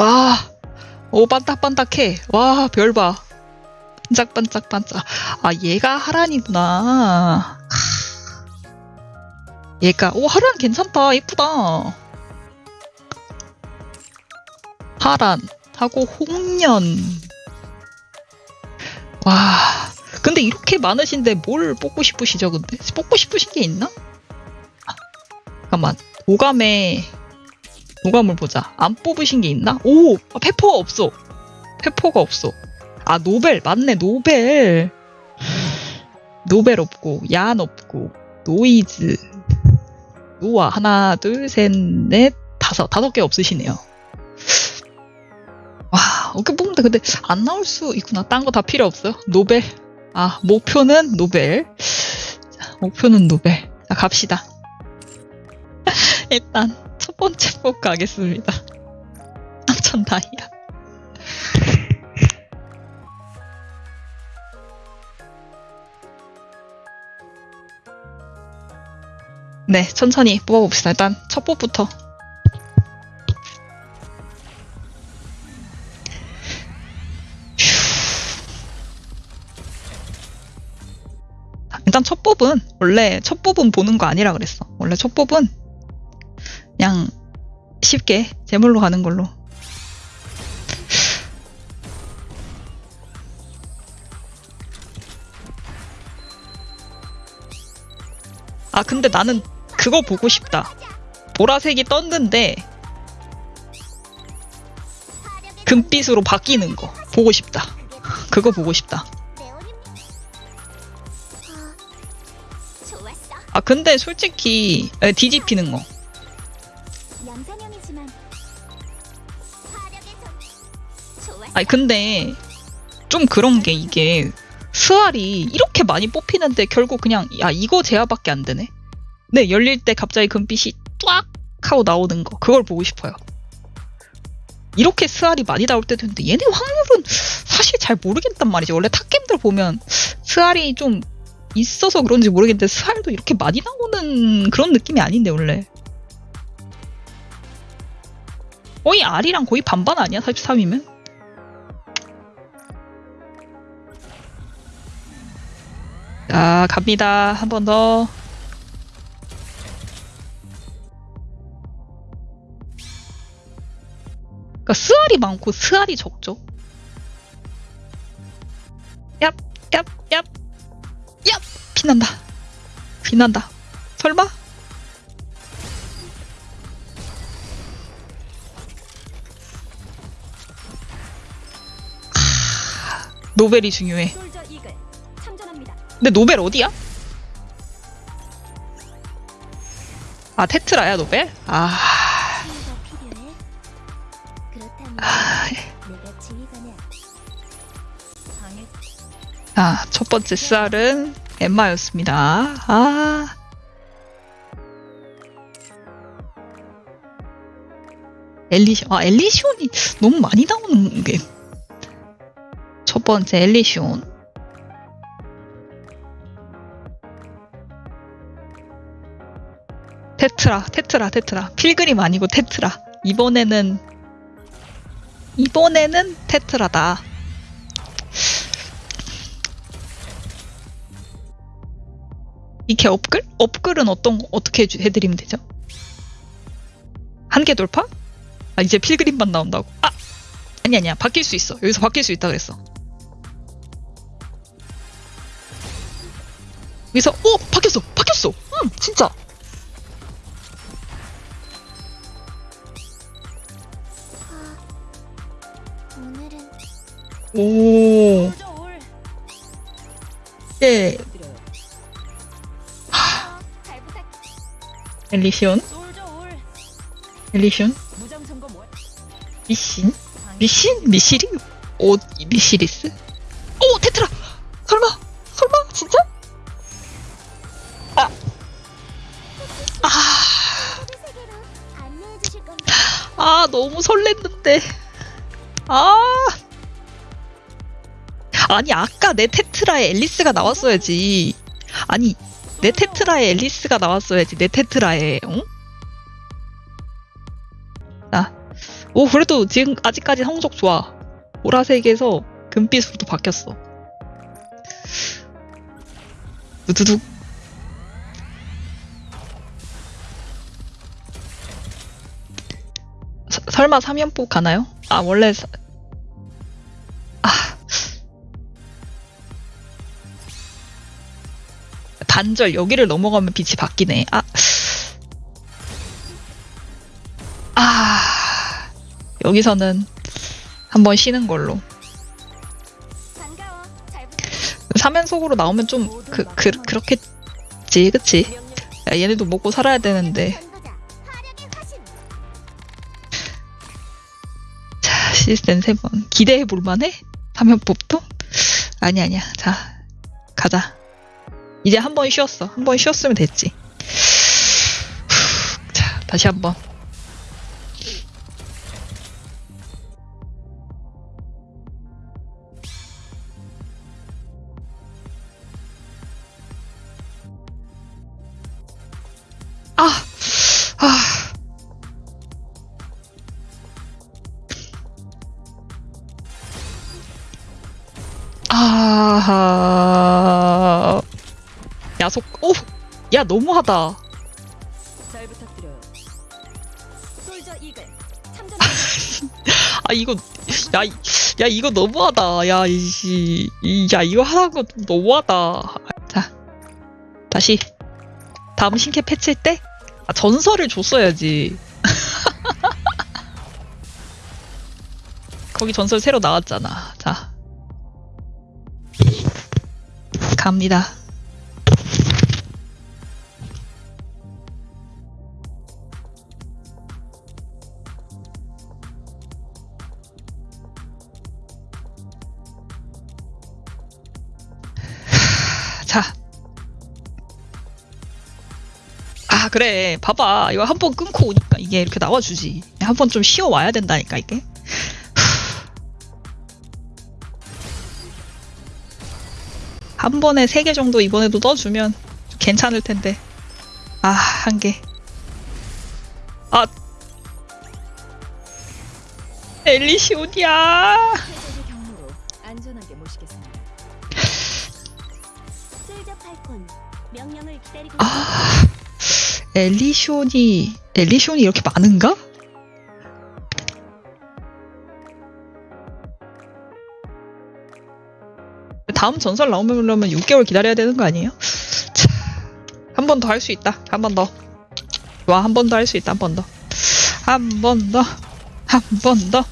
와, 오, 반딱반딱해. 와, 별 봐. 반짝반짝반짝. 아, 얘가 하란이구나. 얘가, 오, 하란 괜찮다. 이쁘다. 하란, 하고 홍련. 와, 근데 이렇게 많으신데 뭘 뽑고 싶으시죠, 근데? 뽑고 싶으신 게 있나? 아, 잠깐만. 오감에, 오감을 보자. 안 뽑으신 게 있나? 오! 아, 페퍼가 없어. 페퍼가 없어. 아, 노벨. 맞네, 노벨. 노벨 없고, 얀 없고, 노이즈. 노아. 하나, 둘, 셋, 넷, 다섯. 다섯 개 없으시네요. 와, 어떻게 뽑는데 근데 안 나올 수 있구나. 딴 거 다 필요 없어요. 노벨. 아, 목표는 노벨. 자, 목표는 노벨. 자, 갑시다. 일단 첫 번째 뽑 가겠습니다. 3천 다이아. 네, 천천히 뽑아봅시다. 일단 첫 뽑부터. 일단 첫 뽑은 원래 첫 뽑은 보는 거 아니라 그랬어. 원래 첫 뽑은 그냥 쉽게 제물로 가는 걸로. 아 근데 나는 그거 보고 싶다. 보라색이 떴는데 금빛으로 바뀌는 거 보고 싶다. 그거 보고 싶다. 아 근데 솔직히 에, 뒤집히는 거. 아니 근데 좀 그런 게 이게 스알이 이렇게 많이 뽑히는데 결국 그냥 야 이거 제아밖에 안 되네. 네 열릴 때 갑자기 금빛이 뚜악 하고 나오는 거 그걸 보고 싶어요. 이렇게 스알이 많이 나올 때도 있는데 얘네 확률은 사실 잘 모르겠단 말이지. 원래 탑겜들 보면 스알이 좀 있어서 그런지 모르겠는데 스알도 이렇게 많이 나오는 그런 느낌이 아닌데 원래. 거의 R이랑 거의 반반 아니야? 43이면? 자, 갑니다. 한 번 더. 그러니까 스알이 많고 스알이 적죠. 얍, 얍, 얍, 얍! 빛난다. 빛난다. 설마? 노벨이 중요해. 근데 노벨 어디야? 아 테트라야 노벨? 아 아, 첫 번째 쌀은 엠마였습니다. 아. 엘리시온, 아, 엘리시온이 너무 많이 나오는 게. 첫 번째 엘리시온. 테트라, 테트라, 테트라. 필그림 아니고 테트라. 이번에는, 이번에는 테트라다. 이렇게 업글? 업글은 어떤 거- 어떻게 해주- 해드리면 되죠? 한개 돌파? 아 이제 필그림만 나온다고? 아 아니 아니야 바뀔 수 있어 여기서 바뀔 수 있다 그랬어. 여기서 오 바뀌었어 바뀌었어 응 진짜 오 부탁. 엘리시온. 엘리시온. 미신 미신 미시리 오 미시리스 오 테트라 설마 설마 진짜 아 아. 아, 너무 설렜는데. 아. 아니, 아까 내 테트라에 앨리스가 나왔어야지. 아니, 내 테트라에 앨리스가 나왔어야지. 내 테트라에, 응? 자, 오, 그래도 지금 아직까지 성적 좋아. 보라색에서 금빛으로 바뀌었어. 두두둑. 서- 설마 3연폭 가나요? 아, 원래, 단절, 여기를 넘어가면 빛이 바뀌네. 아. 아. 여기서는 한번 쉬는 걸로. 3연속으로 나오면 좀, 그, 그, 그렇겠지, 그치? 야, 얘네도 먹고 살아야 되는데. 자, 시스템 3번. 기대해 볼만해? 3연법도? 아니, 아니야. 자, 가자. 이제 한 번 쉬었어. 한 번 쉬었으면 됐지. 후, 자, 다시 한 번. 야속, 오! 야, 너무하다. 잘 부탁드려요. 솔저 이글 아, 이거, 야, 이- 야, 이거 너무하다. 야, 이씨. 이- 야, 이거 하는 거 좀 너무하다. 자, 다시. 다음 신캐 패치일 때? 아, 전설을 줬어야지. 거기 전설 새로 나왔잖아. 자. 갑니다. 자. 아, 그래. 봐봐. 이거 한 번 끊고 오니까 이게 이렇게 나와주지. 한 번 좀 쉬어 와야 된다니까, 이게. 한 번에 세 개 정도 이번에도 넣어주면 괜찮을 텐데. 아, 한 개. 아. 엘리시온이야. 아, 엘리시온이, 엘리시온이 이렇게 많은가? 다음 전설 나오려면 6개월 기다려야 되는 거 아니에요? 한 번 더 할 수 있다. 한 번 더. 좋아, 한번 더 할 수 있다. 한 번 더. 한 번 더. 한 번 더.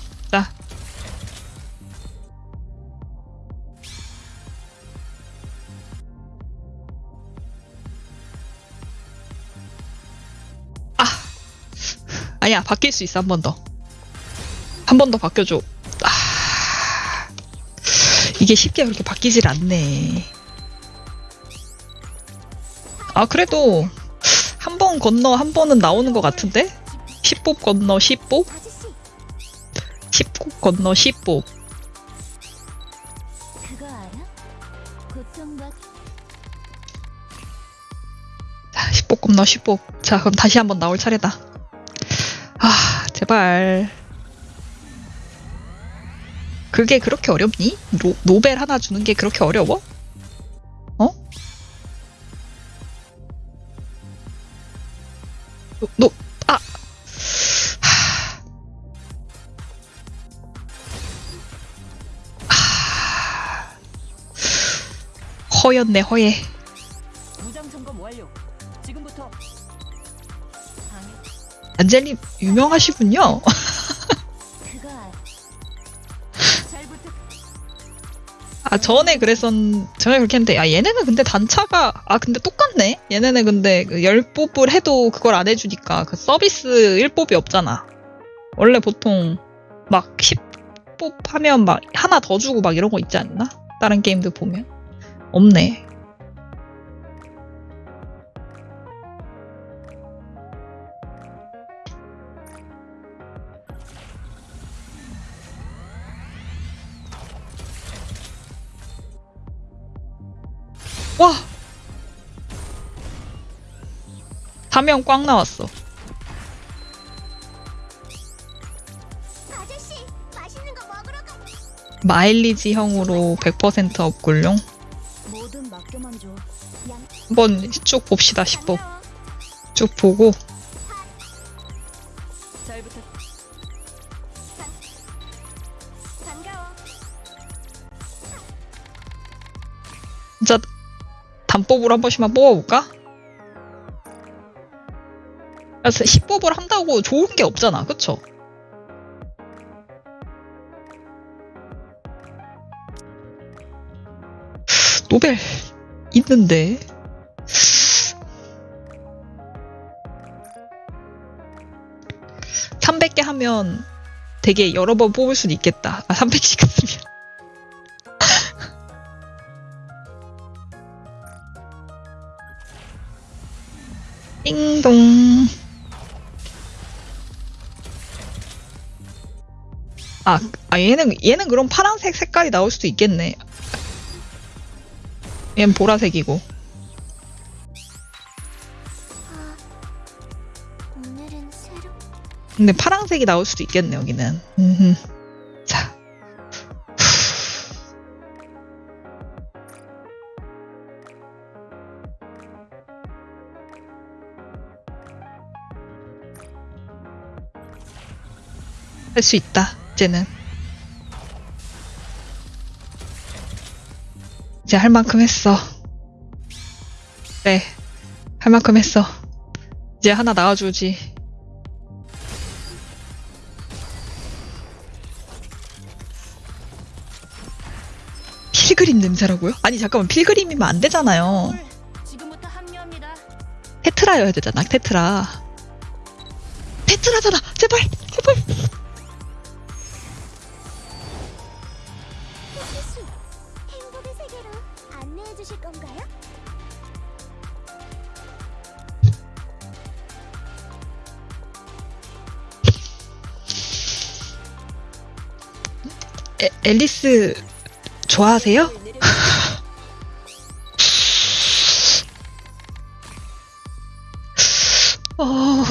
아니야, 바뀔 수 있어. 한 번 더. 한 번 더 바뀌어줘. 아. 이게 쉽게 그렇게 바뀌질 않네. 아, 그래도 한 번 건너 한 번은 나오는 것 같은데? 10법 건너 10법? 아저씨. 10법 건너 10법. 그거 알아? 고통과 자, 10법 건너 10법. 자, 그럼 다시 한번 나올 차례다. 아, 제발. 그게 그렇게 어렵니? 노, 노벨 하나 주는 게 그렇게 어려워? 어? 노, 노, 아! 허였네, 허예. 안젤님, 유명하시군요. 아 전에 그랬었 전에 그렇게 했는데 아 얘네는 근데 단차가 아 근데 똑같네. 얘네는 근데 그 열뽑을 해도 그걸 안 해주니까 그 서비스 1뽑이 없잖아. 원래 보통 막 10뽑 하면 막 하나 더 주고 막 이런 거 있지 않나? 다른 게임들 보면? 없네 와! 화면 꽝 나왔어. 아저씨, 맛있는 거 먹으러 가. 마일리지 형으로 100% 업글용 뭐든 맡겨만 줘. 양 한번 쭉 봅시다 10법 반가워. 쭉 보고 단법으로 한 번씩만 뽑아볼까? 그래서 10법을 한다고 좋은 게 없잖아 그쵸? 노벨 있는데 300개 하면 되게 여러 번 뽑을 수는 있겠다. 아, 300씩 쓰면. 띵동. 아, 아, 얘는, 얘는 그럼 파란색 색깔이 나올 수도 있겠네. 얘는 보라색이고. 아, 근데 파란색이 나올 수도 있겠네, 여기는. 할 수 있다, 이제는. 이제 할 만큼 했어. 그래, 할 만큼 했어. 이제 하나 나와주지. 필그림 냄새라고요? 아니 잠깐만 필그림이면 안 되잖아요. 테트라여야 되잖아 테트라. 테트라잖아 제발 제발. 햇빛이 행복의 세계로 안내해 주실 건가요? 에, 앨리스 좋아하세요? 어,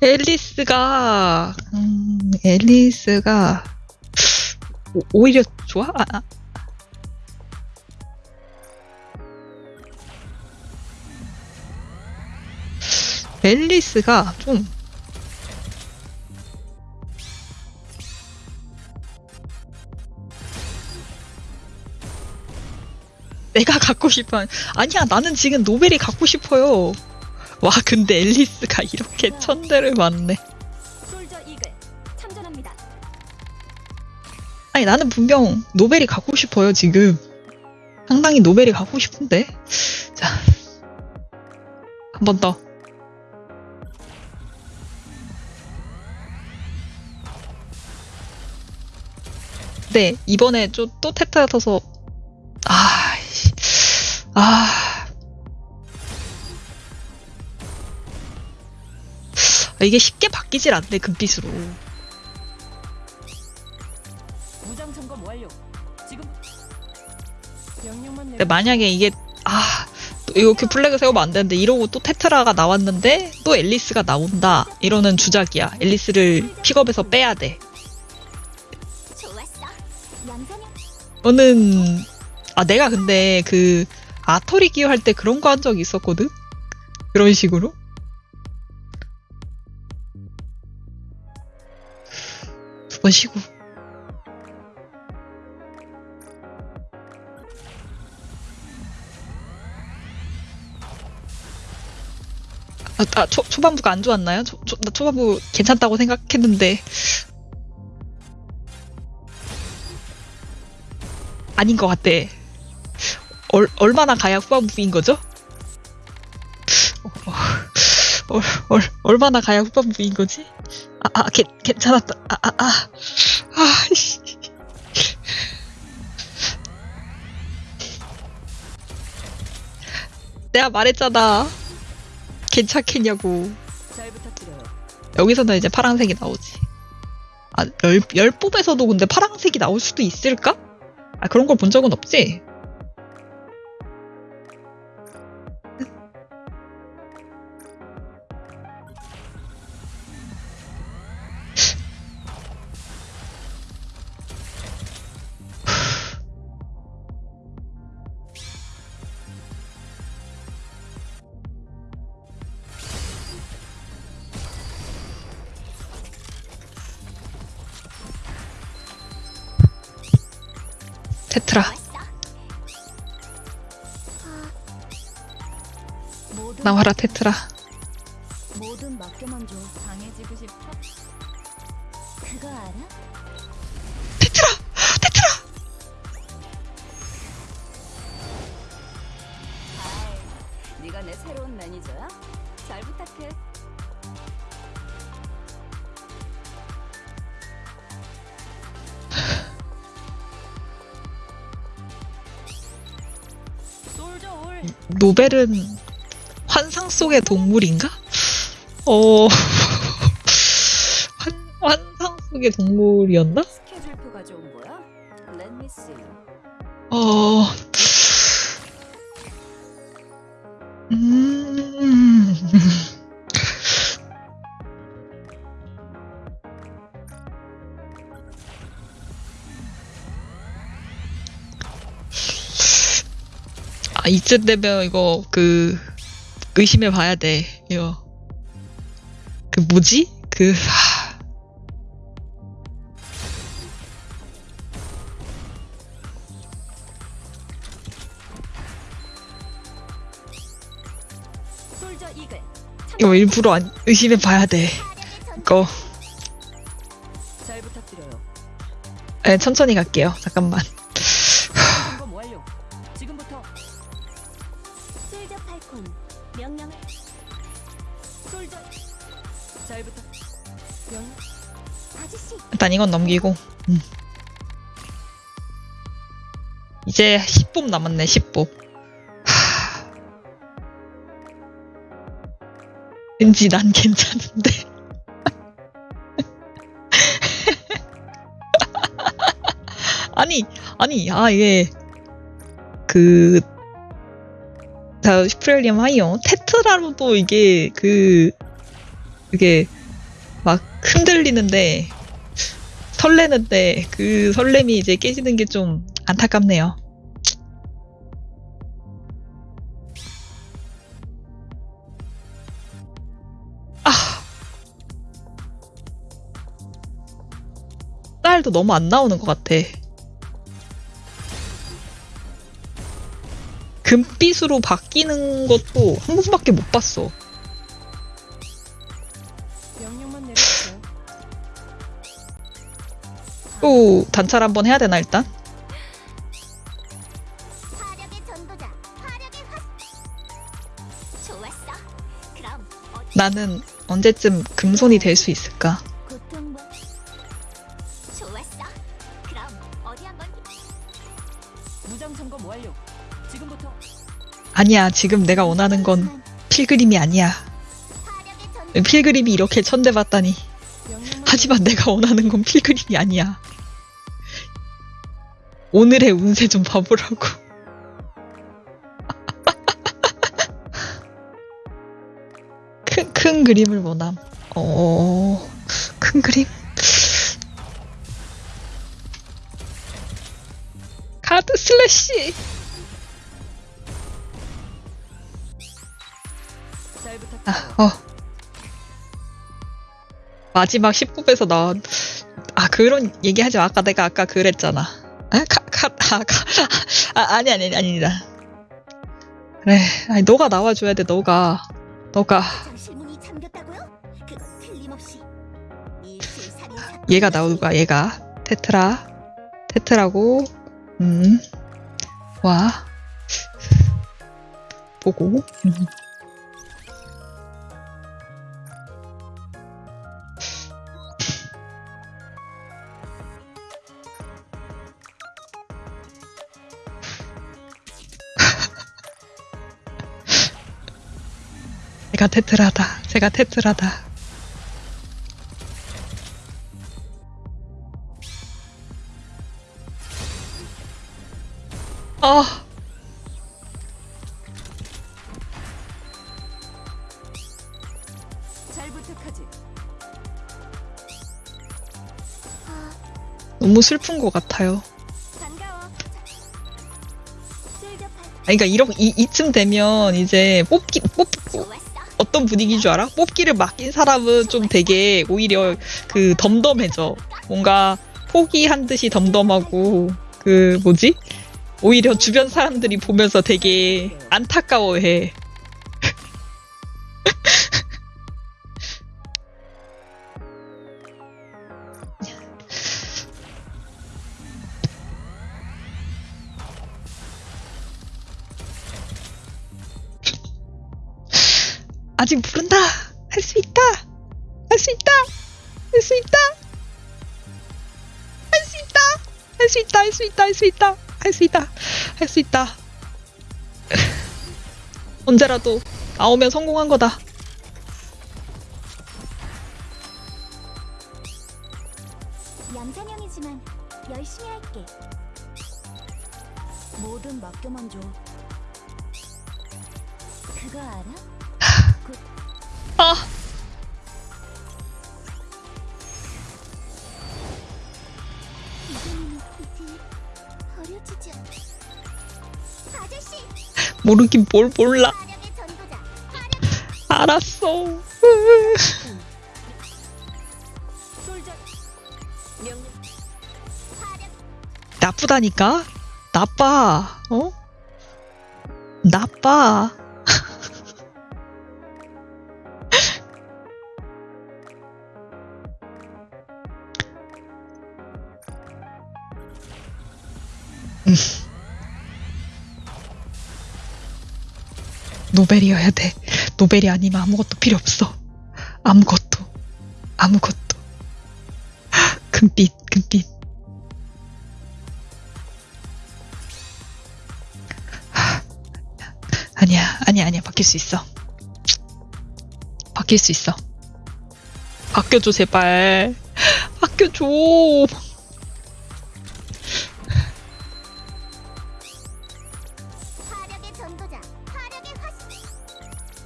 앨리스가 음, 앨리스가 오, 오히려 좋아? 아, 아. 앨리스가 좀 내가 갖고 싶어 아니야 나는 지금 노벨이 갖고 싶어요 와 근데 앨리스가 이렇게 천대를 맞네 아니 나는 분명 노벨이 갖고 싶어요 지금 상당히 노벨이 갖고 싶은데 자 한 번 더 네, 이번에 좀또 터서 아, 씨. 아, 아, 이게 쉽게 바뀌질 않네 금빛으로. 근데. 만약에 이게 아또 이렇게 플래그 세우면 안 되는데 이러고 또 테트라가 나왔는데 또 앨리스가 나온다. 이러는 주작이야. 앨리스를 픽업해서 빼야 돼. 저는 아 내가 근데 그 아터리 기어 할 때 그런 거 한 적이 있었거든? 그런 식으로? 두 번 쉬고 아, 아 초, 초반부가 안 좋았나요? 초, 초, 나 초반부 괜찮다고 생각했는데 아닌 것 같대. 얼, 얼마나 가야 후반부인 거죠? 어, 얼, 얼, 얼마나 가야 후반부인 거지? 아, 아, 괜, 괜찮았다. 아, 아, 아. 아, 씨. 내가 말했잖아. 괜찮겠냐고. 여기서는 이제 파란색이 나오지. 아, 열, 열 뽑에서도 근데 파란색이 나올 수도 있을까? 아, 그런 걸 본 적은 없지? 모든 나와라, 테트라. 노벨은 환상 속의 동물인가? 어, 환, 환상 속의 동물이었나? 이쯤 되면 이거 그, 의심해 봐야 돼, 이거. 그 뭐지? 그, 하. 이거 일부러 안, 의심해 봐야 돼. 이거, 잘 부탁드려요. 네, 천천히 갈게요. 잠깐만. 일단 이건 넘기고. 음. 이제 10분 남았네, 10분. 하... 왠지 난 괜찮은데. 아니, 아니, 아, 이게, 그, 자, 슈프렐리엄 하이어. 테트라로도 이게, 그, 이게, 막 흔들리는데, 설레는데 그 설렘이 이제 깨지는 게 좀 안타깝네요. 아. 딸도 너무 안 나오는 것 같아. 금빛으로 바뀌는 것도 한 번밖에 못 봤어. 또 단찰 한번 해야 되나 일단? 나는 언제쯤 금손이 될 수 있을까? 아니야, 지금 내가 원하는 건 필그림이 아니야. 필그림이 이렇게 천대받다니. 하지만 내가 원하는 건 필그림이 아니야. 오늘의 운세 좀 봐보라고. 큰, 큰 그림을 원함. 어, 큰 그림? 카드 슬래시! 아, 어. 마지막 10분에서 나온, 아, 그런 얘기 하지 마. 아까 내가 아까 그랬잖아. 아, 카, 카, 아, 카, 아, 아니, 아니, 아니다. 그래, 아니, 너가 나와줘야 돼, 너가. 너가. 얘가 나올 거야, 얘가. 테트라. 테트라고, 음. 와. 보고. 음. 제가 테트라다. 제가 테트라다. 아, 잘 부탁하지. 너무 슬픈 것 같아요. 그러니까 이렇게 이, 이쯤 되면 이제 뽑기 뽑 어 어떤 분위기인 줄 알아? 뽑기를 맡긴 사람은 좀 되게 오히려 그 덤덤해져. 뭔가 포기한 듯이 덤덤하고 그 뭐지? 오히려 주변 사람들이 보면서 되게 안타까워해. 할 수 있다. 할 수 있다. 할 수 있다. 할 수 있다. 언제라도 나오면 성공한 거다. 얌전형이지만 열심히 할게. 뭐든 맡겨만 줘. 그거 알아? 아, 모르긴 뭘 몰라. 알았어. 나쁘다니까? 나빠. 어? 나빠. 노벨이어야 돼. 노벨이 아니면 아무것도 필요 없어. 아무것도. 아무것도. 금빛, 금빛. 아니야, 아니야, 아니야. 바뀔 수 있어. 바뀔 수 있어. 바뀌어줘, 제발. 바뀌어줘.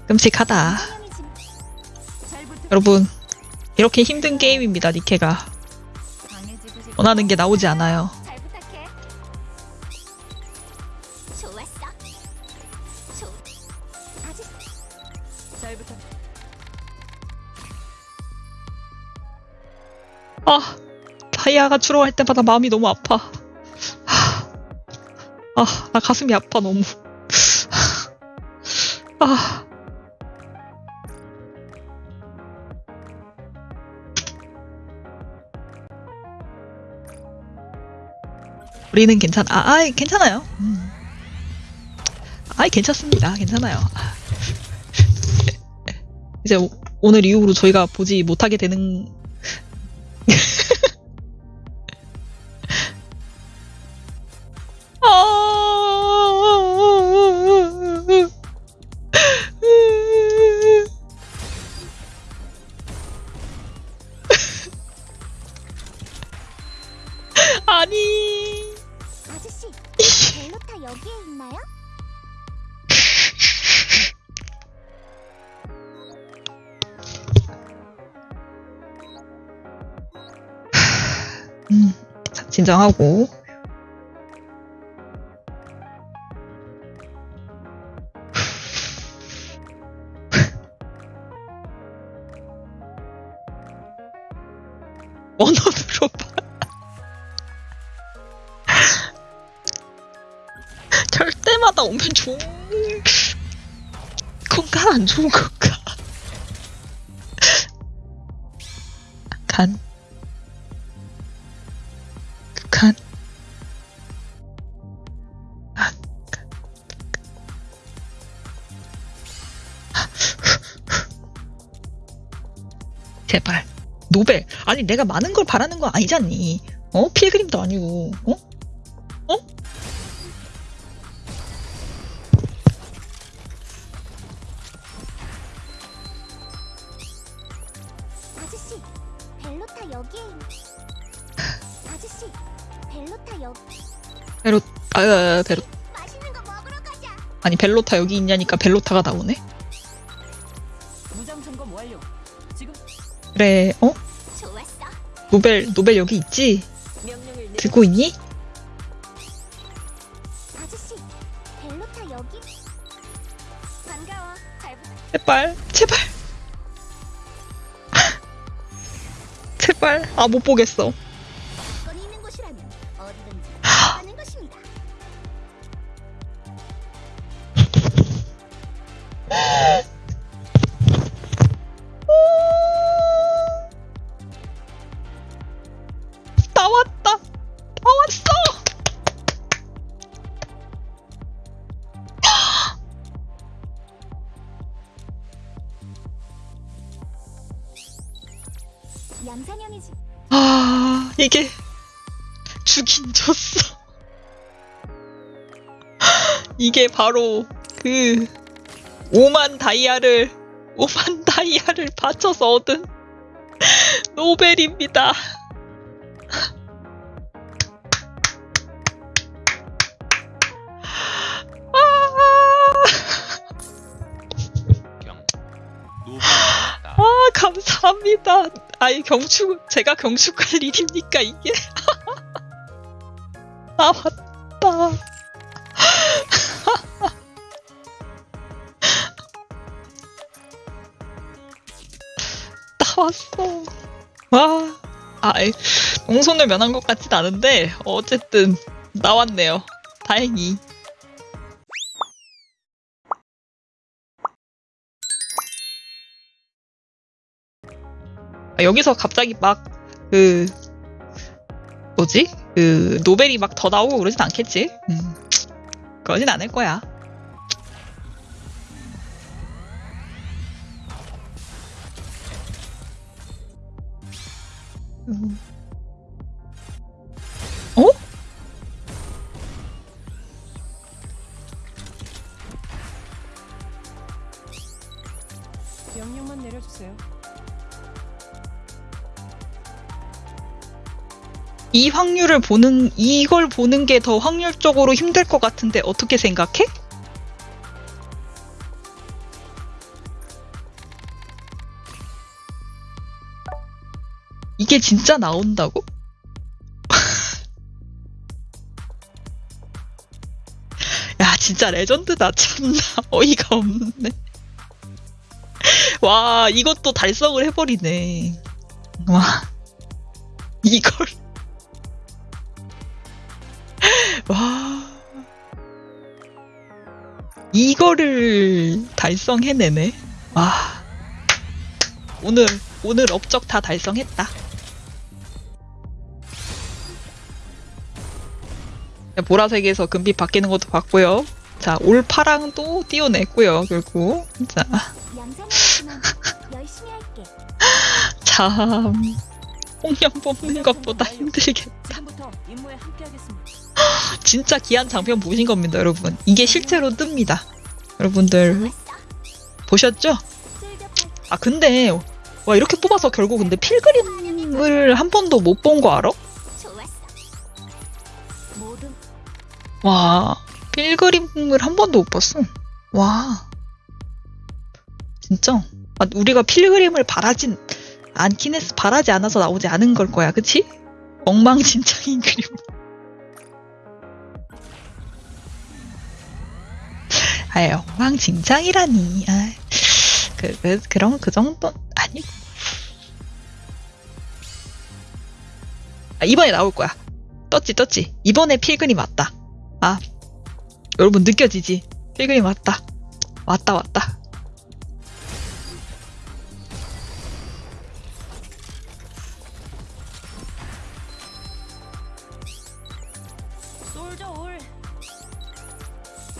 끔찍하다. 여러분, 이렇게 힘든 게임입니다, 니케가. 원하는 게 나오지 않아요. 아, 다이아가 줄어갈 때마다 마음이 너무 아파. 하, 아, 나 가슴이 아파, 너무. 우리는 괜찮, 아, 아이, 괜찮아요. 음. 아이, 괜찮습니다. 괜찮아요. 아. 이제 오, 오늘 이후로 저희가 보지 못하게 되는 건가 안 좋은 건가 간 간. 아, 간. 제발. 노벨. 아니, 내가 많은 걸 바라는 거 아니잖니. 어? 필그림도 아니고. 어? 어? 야야야 베로 아니 벨로타 여기 있냐니까 벨로타가 나오네? 그래 어? 노벨 노벨 여기 있지? 들고 있니? 제발 제발. 제발. 아 못 보겠어. 이게 바로 그 5만 다이아를 5만 다이아를 바쳐서 얻은 노벨입니다. 아, 감사합니다. 아이, 경축, 제가 경축할 일입니까, 이게? 아, 맞다. 나왔어. 와, 아이, 공손을 면한 것 같진 않은데, 어쨌든, 나왔네요. 다행히. 아, 여기서 갑자기 막, 그, 뭐지? 그, 노벨이 막 더 나오고 그러진 않겠지? 음, 그러진 않을 거야. 음. 어? 명령만 내려주세요. 이 확률을 보는, 이걸 보는 게 더 확률적으로 힘들 것 같은데 어떻게 생각해? 이게 진짜 나온다고? 야, 진짜 레전드다. 참나 어이가 없네. 와, 이것도 달성을 해버리네. 와, 이걸. 와. 이거를 달성해내네. 와. 오늘, 오늘 업적 다 달성했다. 보라색에서 금빛 바뀌는 것도 봤고요. 자, 올파랑도 띄워냈고요, 결국. 자. 참. 홍련 뽑는 것보다 힘들겠다. 진짜 귀한 장편 보신 겁니다, 여러분. 이게 실제로 뜹니다. 여러분들 보셨죠? 아 근데 와 이렇게 뽑아서 결국 근데 필그림을 한 번도 못 본 거 알아? 와 필그림을 한 번도 못 봤어. 와 진짜 아, 우리가 필그림을 바라진 않긴 했어. 바라지 않아서 나오지 않은 걸 거야, 그치? 엉망진창인 그림. 아이 엉망진창이라니. 아, 그, 그 그런 그 정도 아니. 아, 이번에 나올 거야. 떴지 떴지. 이번에 필그림 왔다. 아 여러분 느껴지지? 필그림 왔다. 왔다 왔다.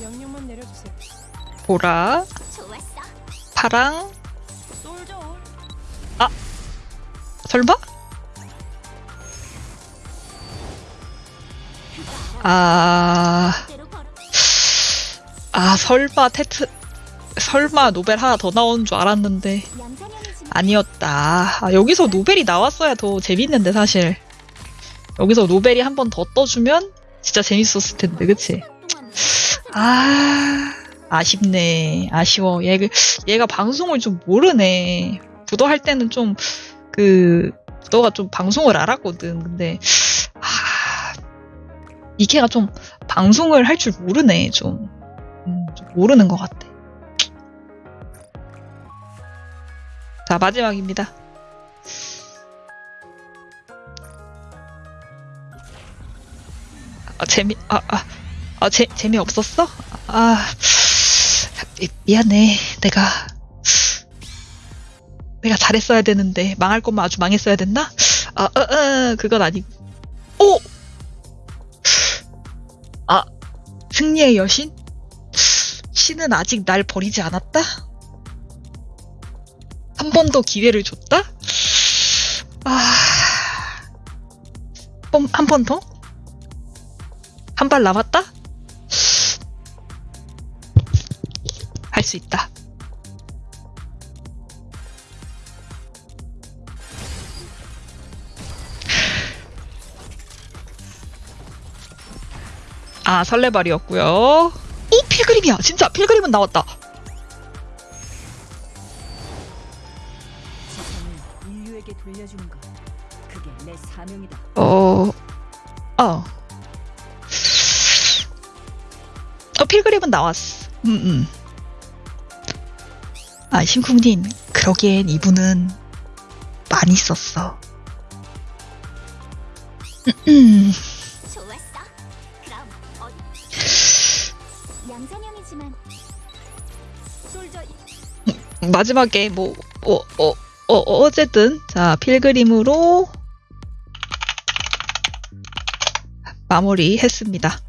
명령만 내려주세요. 보라. 파랑, 올. 설마? 아. 아 설마 테트, 설마 노벨 하나 더 나오는 줄 알았는데 아니었다. 아, 여기서 노벨이 나왔어야 더 재밌는데 사실. 여기서 노벨이 한 번 더 떠주면 진짜 재밌었을 텐데, 그치? 아, 아쉽네. 아쉬워. 얘, 얘가 방송을 좀 모르네. 부도 할 때는 좀, 그, 부도가 좀 방송을 알았거든. 근데, 아, 이케가 좀 방송을 할 줄 모르네, 좀. 음, 좀 모르는 것 같아. 자, 마지막입니다. 아, 재미, 아, 아, 아, 재, 재미 없었어? 아, 미- 미안해. 내가, 내가 잘했어야 되는데, 망할 것만 아주 망했어야 됐나? 아, 어, 어, 그건 아니고. 오! 승리의 여신? 신은 아직 날 버리지 않았다? 한 번 더 기회를 줬다? 아, 번, 한번 더? 한 발 남았다? 할 수 있다. 아, 설레발이었고요. 오, 필그림이야. 진짜 필그림은 나왔다. 어, 어. 어, 필그림은 나왔어. 음, 음. 아, 신쿵님, 그러기엔 이분은 많이 썼어. 음, 좋 마지막에 뭐, 어, 어, 어, 어쨌든, 자, 필그림으로 마무리 했습니다.